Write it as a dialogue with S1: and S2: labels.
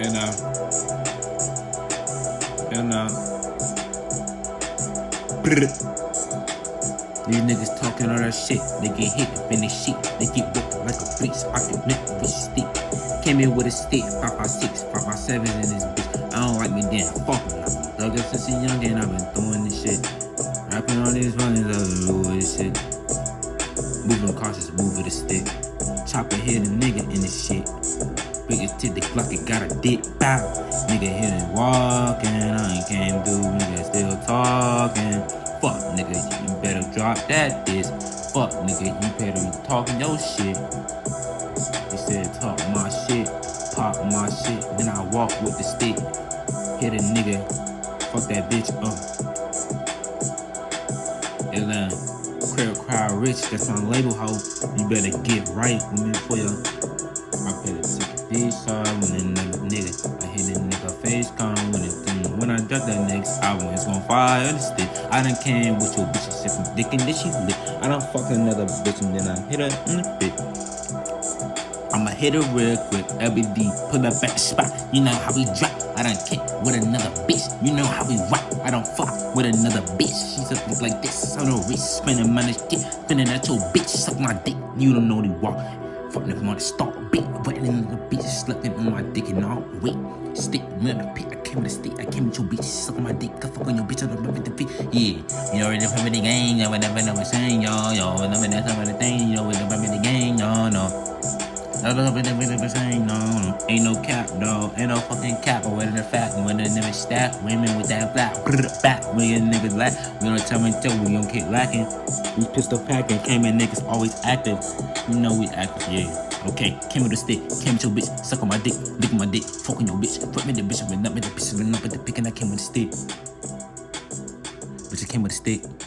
S1: You know. You know. These niggas talking all that shit. They get hit up in the shit. They get whipped like a beast. I can with a stick. Came in with a stick. 556, 557 in this bitch. I don't like me then. Fuck me. Up since a young and I've been throwing this shit. Rapping all these runnings, I've been doing this shit. Moving cautious, move with a stick. Chopper hit a nigga in this shit. Big as the Glock, it got a dick. Bow. Nigga it walking. I ain't came through. Nigga still talking. Fuck, nigga, you better drop that diss. Fuck, nigga, you better be talking your shit. He said, talk my shit, pop my shit. Then I walk with the stick. Hit a nigga, fuck that bitch up. Atlanta, crowd crowd rich, that's my label hoe. You better get right with me for ya. I side when a nigga, nigga. I hit a nigga face con when it thing. When I drop that next album, it's gon' fire the stick. I done came with your bitch, she from dick and then she lit. I done fuck another bitch and then I hit her in the bit. I'ma hit her real quick, LBD, pull up back spot. You know how we drop. I done kick with another bitch. You know how we rock. I don't fuck with another bitch. She's up like this on the wrist, spinning money, shit, spinning at your bitch. Suck my dick. You don't know the walk. Fucking if money start beat, in the bitch, sleeping on my dick and all wait. Stick me the pit, I came with the stick, I came with your bitch, suck my dick, I fuck on your bitch, I don't remember the feet. Yeah, you already know the gang, yo, whatever I was saying, yo, yo, whenever that's of the thing, you know, whatever the gang, yo, no. I don't know what they saying, no, no. Ain't no cap, no. Ain't no fucking cap, or whether the fact, niggas stack, women with that black, back, when your niggas lack, we don't tell me tell, we don't keep lacking. We pistol packing, came in niggas always active. You know we active, yeah. Okay, came with a stick, came with your bitch, suck on my dick, lick my dick, fucking your bitch, fuck me the bitch, up with the bitch, went up with the pick, and I came with a stick. Bitch, I came with a stick.